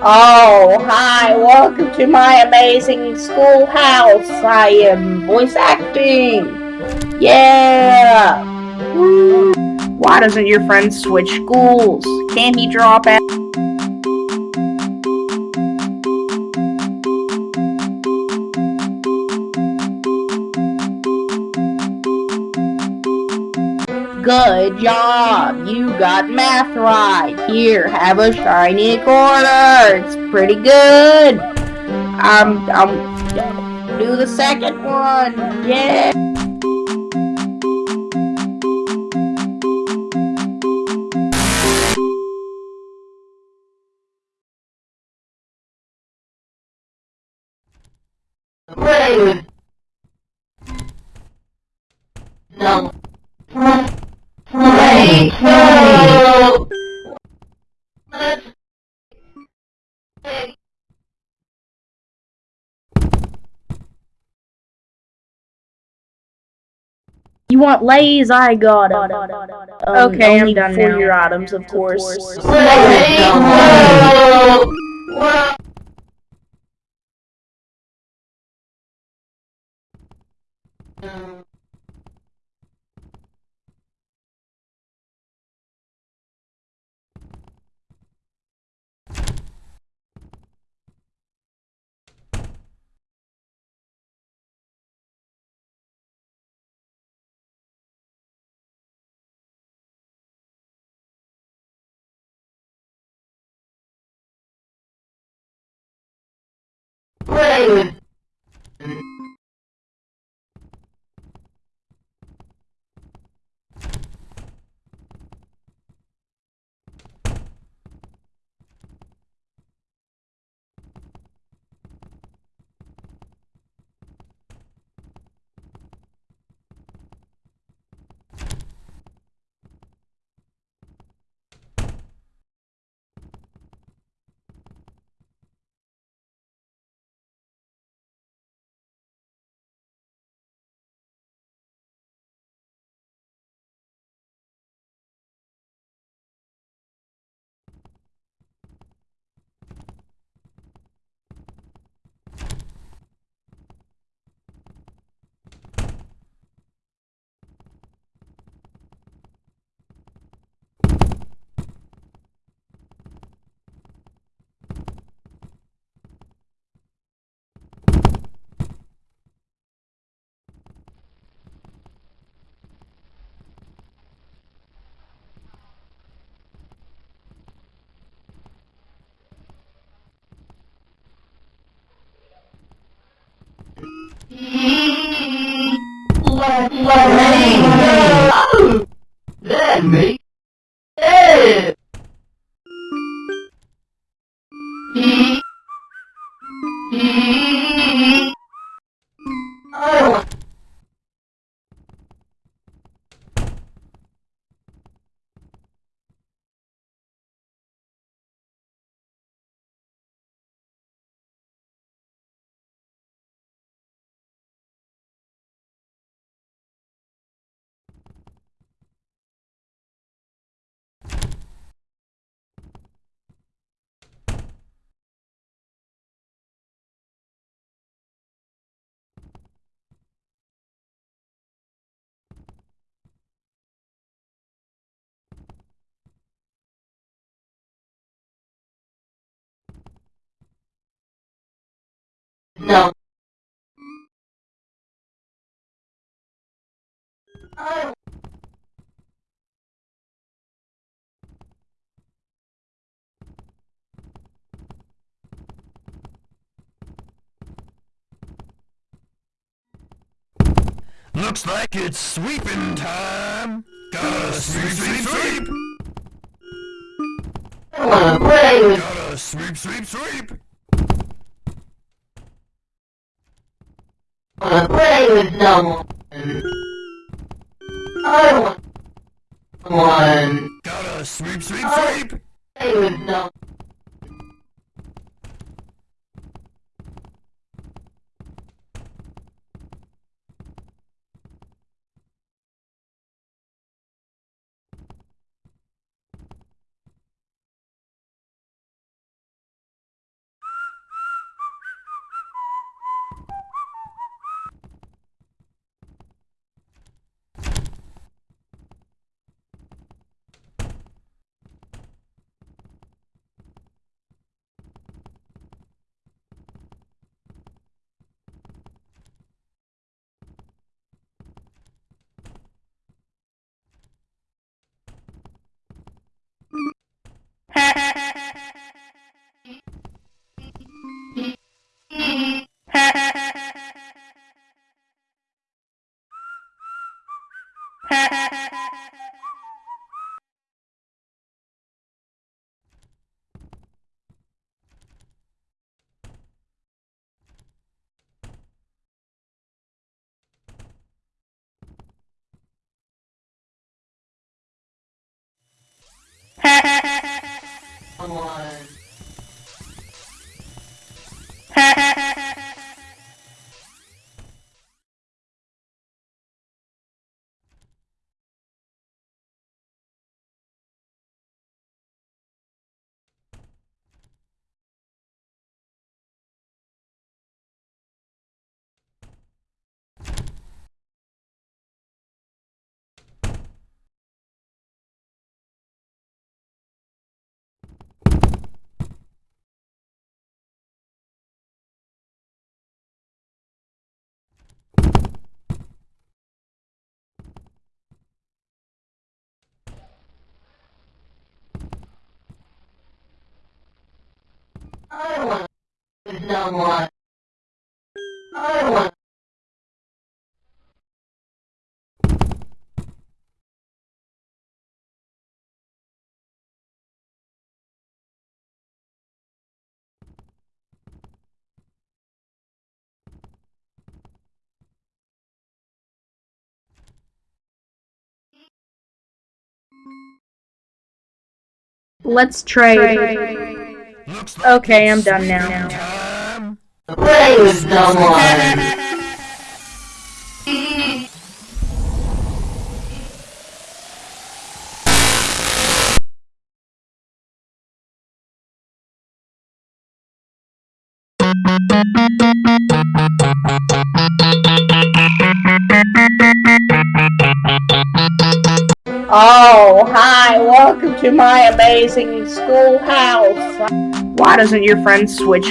Oh, hi, welcome to my amazing schoolhouse. I am voice acting. Yeah. Woo. Why doesn't your friend switch schools? Can he drop out? Good job! You got math right! Here, have a shiny quarter! It's pretty good! I'm, I'm, do the second one! Yeah! You want lays? I got 'em. Um, Okay, I'm only done for now. your items, of course. Play. No. Whoa. Play. Let me go. Let me. No. I Looks like it's sweeping time. Gotta sweep, sweep, sweep. wanna play with. Gotta sweep, sweep, sweep. Play with no one. I want one. Gotta sweep, sweep, sweep. Play with no. Someone. Ha ha ha ha ha! I want someone. I want Let's trade. Looks like Okay, I'm done sweeping now. Time. to play with someone. Oh, hi, welcome to my amazing schoolhouse. Why doesn't your friend switch?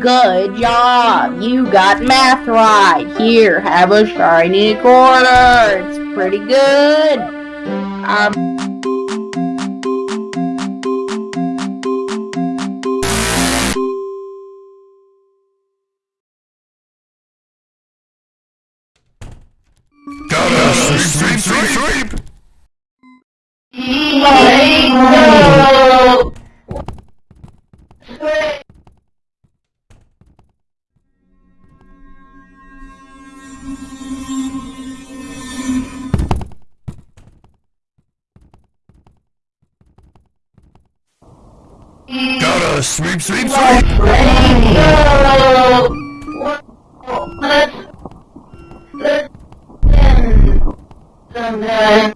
Good job, you got math right. Here, have a shiny quarter. It's pretty good. Um, sweep, sweep, sweep. Play no. Let's let's end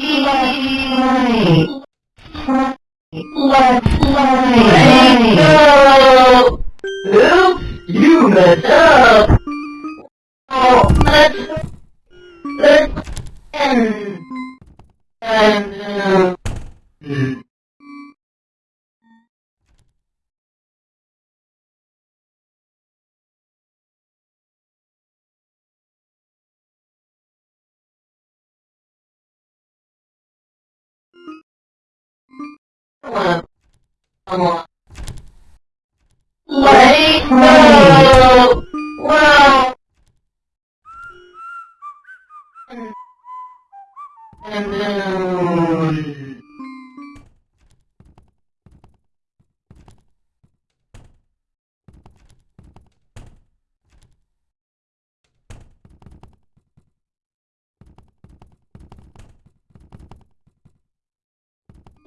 Let's play. Oops, you messed up. Let it go! Well. And then.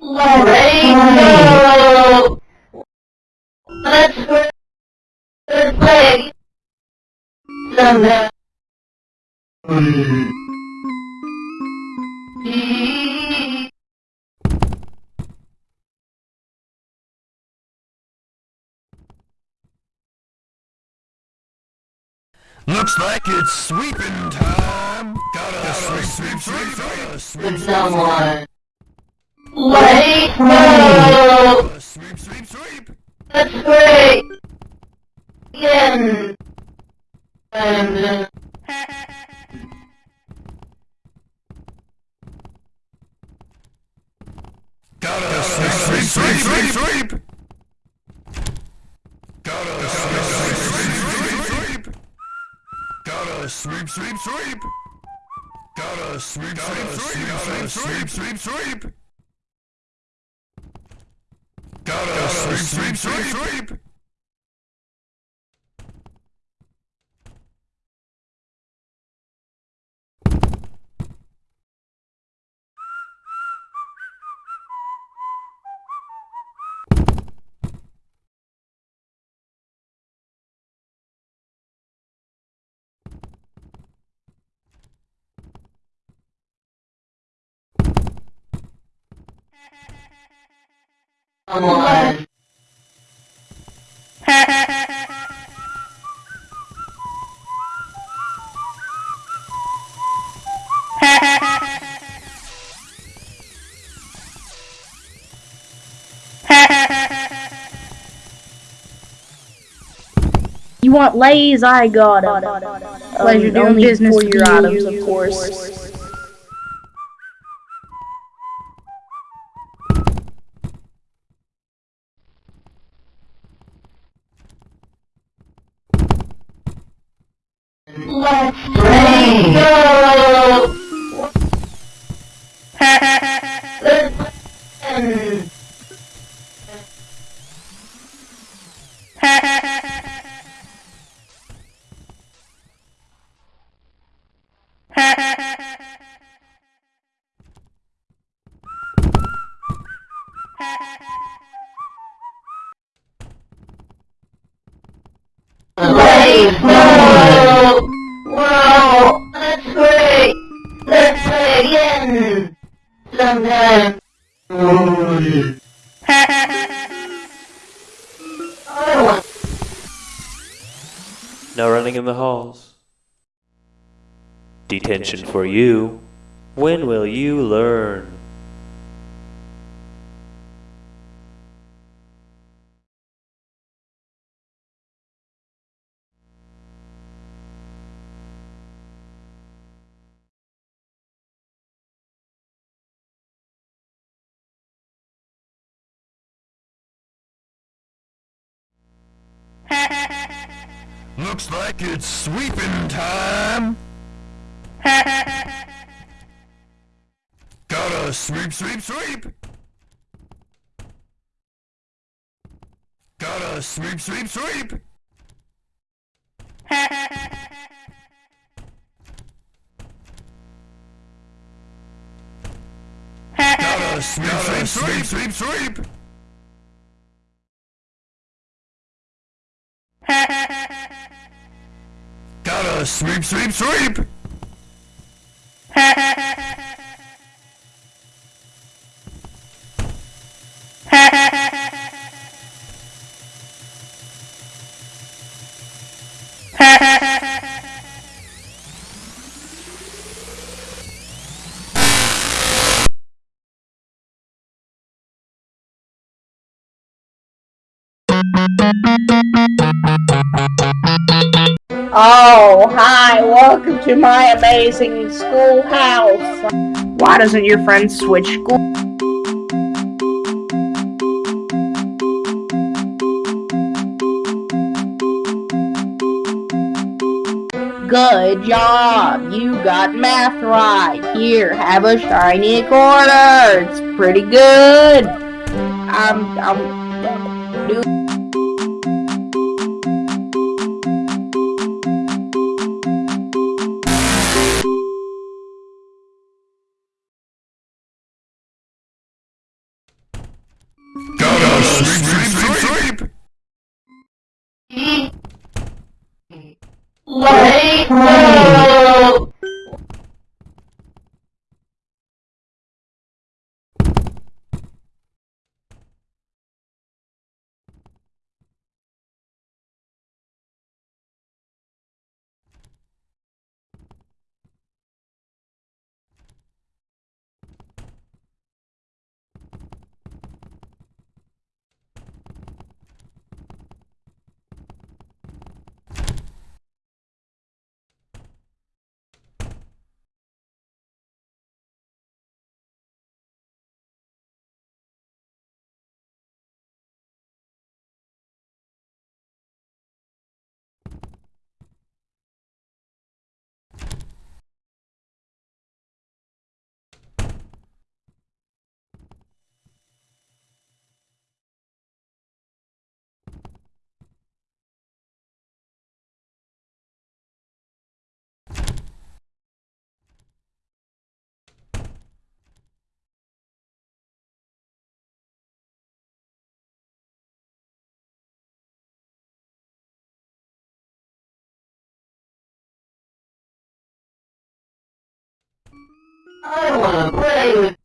Let it go! Let's let's play someday. Looks like it's sweeping time. Gotta sweep, sweep, sweep, gotta sweep, With someone. Let it go! gotta sweep, sweep, sweep. That's great! Again! And, uh, Gotta sweep, sweep, sweep, sweep, sweep. Gotta sweep, sweep, sweep, sweep. Gotta sweep, sweep, sweep. Gotta sweep, sweep, sweep, sweep, sweep, sweep. Gotta sweep, sweep, sweep, sweep. You want Lay's? I got. Pleasure um, doing business for your items, of course. No running in the halls. Detention for you. When will you learn? It's sweeping time. Gotta sweep, sweep, sweep. Gotta sweep, sweep, sweep. Gotta sweep, sweep, sweep, sweep, sweep. Gotta sweep, sweep, sweep. Oh, hi, welcome to my amazing schoolhouse. Why doesn't your friend switch school? Good job! You got math right! Here, have a shiny quarter! It's pretty good! I'm... I'm... I wanna play with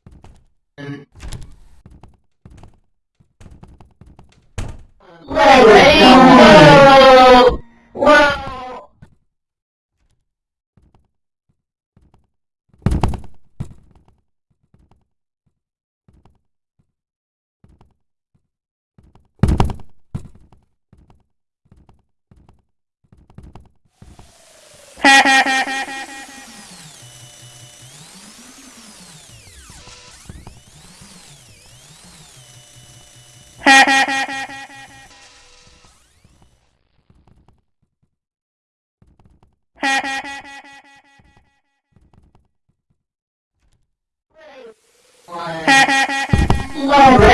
Oh,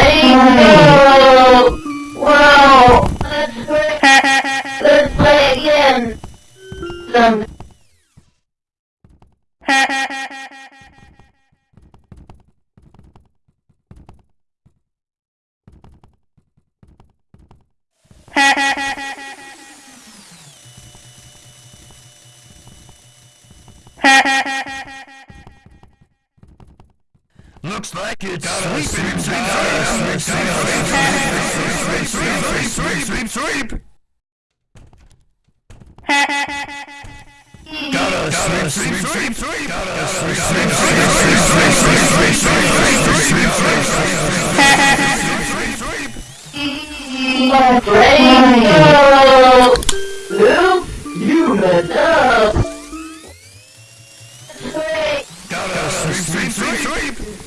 You messed up! Sweep! Sweep, sweep.